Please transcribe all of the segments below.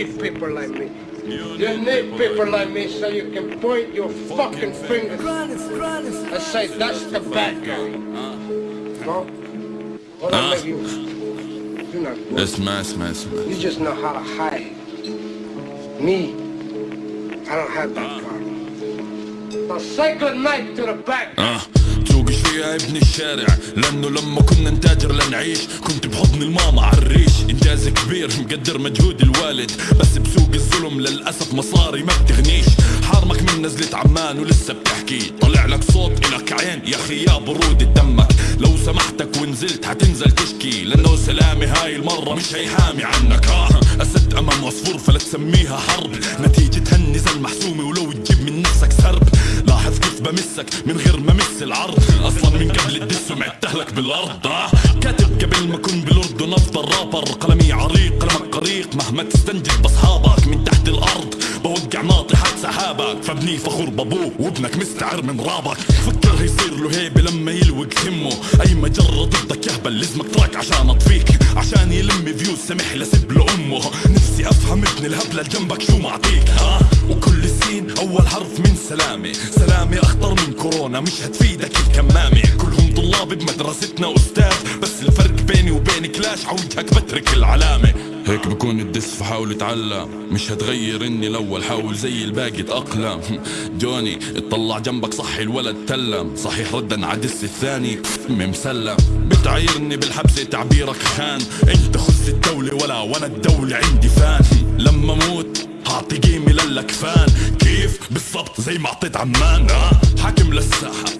need people like me. You need people like me so you can point your fucking fingers and say that's the bad guy. No? Well, Ah. maybe you, you're not good. اسمع اسمع اسمع You just know how to hide. Me, I don't have that problem. So say good night to the back. اه تسوقش فيها ابن الشارع لانه لما كنا نتاجر لنعيش كنت بحضن الماما عالريش انجاز كبير مقدر مجهود الوالد بس بسوق الظلم للأسف مصاري ما بتغنيش. حارمك من نزلة عمان ولسه بتحكي. طلع لك صوت إلك عين يا أخي يا برودة دمك. لو سمحتك ونزلت حتنزل تشكي. لأنه سلامي هاي المرة مش هيحامي عنك. ها أسد أمام عصفور فلا تسميها حرب. نتيجة هالنزل محسومة ولو تجيب من نفسك سرب. لاحظ كيف بمسك من غير ما مس العرض. أصلا من قبل الدس ومعتهلك بالأرض. آه. كاتب قبل ما اكون بالاردن افضل رابر قلمي عريق قلمك قريق. مهما تستنجد بأصحابك من تحت الأرض. بوقع ناطحات سحابك. فابني فخور بابوه وابنك مستعر من رابك. فكر يصير له هيبة لما يلوق همه. أي مجرة ضدك يهبل لازمك تراك عشان أطفيك. عشان يلم فيوز سمح لسب له امه نفسي أفهم ابن الهبلة جنبك شو معطيك ها؟ وكل سين أول حرف من سلامي. سلامي أخطر من كورونا مش هتفيدك الكمامة. كلهم طلاب بمدرستنا أستاذ بس وبين كلاش عوجهك بترك العلامة. هيك بكون الدس فحاول اتعلم مش هتغير إني الأول حاول زي الباقي اتاقلم جوني اطلع جنبك صحي الولد تلم. صحيح ردا عدس الثاني ممسلم بتعايرني بالحبسة تعبيرك خان. انت خذ الدولة ولا وأنا الدولة عندي فان. لما موت هعطي قيمة للكفان. كيف؟ بالضبط زي ما أعطيت عمان. آه. حاكم للساحة.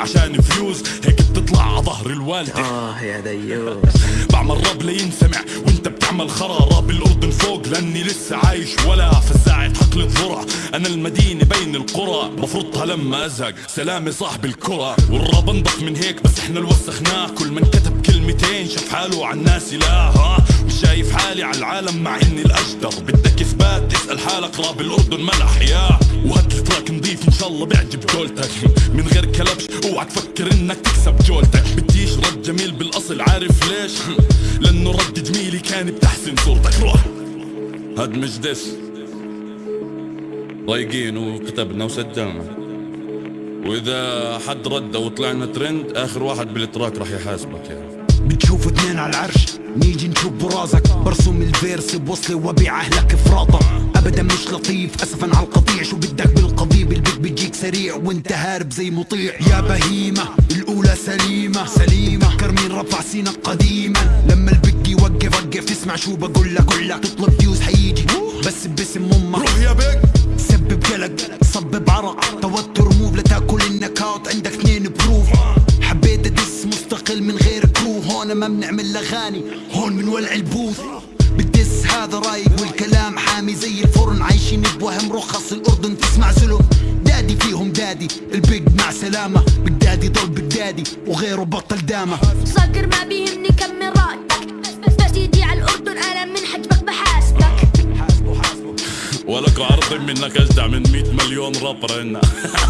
عشان فيوز هيك بتطلع على ظهر الوالدة. آه يا ديوس بعمل راب لينسمع وانت بتعمل خرا راب الاردن فوق لأني لسه عايش ولا فزاعة حقل الذرة. أنا المدينة بين القرى بفرطها لما أزهق. سلامي صاحب الكرة. والراب انضف من هيك بس إحنا اللي وسخناه. كل من كتب كلمتين شاف حاله على الناس لا ها. مش شايف حالي على العالم مع إني الأجدر. بدك تسال حالك راب الاردن ملح يا وهات التراك نضيف إن شاء الله بيعجب جولتك. من غير كلبش أوعى تفكر إنك تكسب جولتك. بديش رد جميل بالأصل عارف ليش؟ لأنه رد جميلي كان بتحسن صورتك. روح. هاد مش دس ضايقين وكتبنا وسجلنا. وإذا حد رد وطلعنا ترند آخر واحد بالتراك راح يحاسبك يعني. بتشوف اتنين على العرش. نيجي نشوف براسك برسم الفيرس بوصلي وبيع أهلك فراطة ابدا مش لطيف اسفا على القطيع. شو بدك بالقضيب؟ البيت بيجيك سريع وانت هارب زي مطيع. يا بهيمة الأولى سليمة. سليمة. فكر مين رفع سينك قديما. لما البيج يوقف وقف. تسمع شو بقول لك. لك تطلب فيوز حيجي. بس باسم أمك. روح يا بيك. سبب كرو هون ما بنعمل اغاني هون بنولع البوث. بالدس هذا رايق والكلام حامي زي الفرن. عايشين بوهم رخص الأردن. تسمع زلم دادي فيهم دادي. البيج مع سلامة. بجدادي ضل بجدادي وغيره بطل دامة. صقر ما بيهمني كم من راتبك بس بس يجي على الأردن أنا من حجبك بحاسبك. ولك عرض منك أجدع من 100 مليون رابر هنا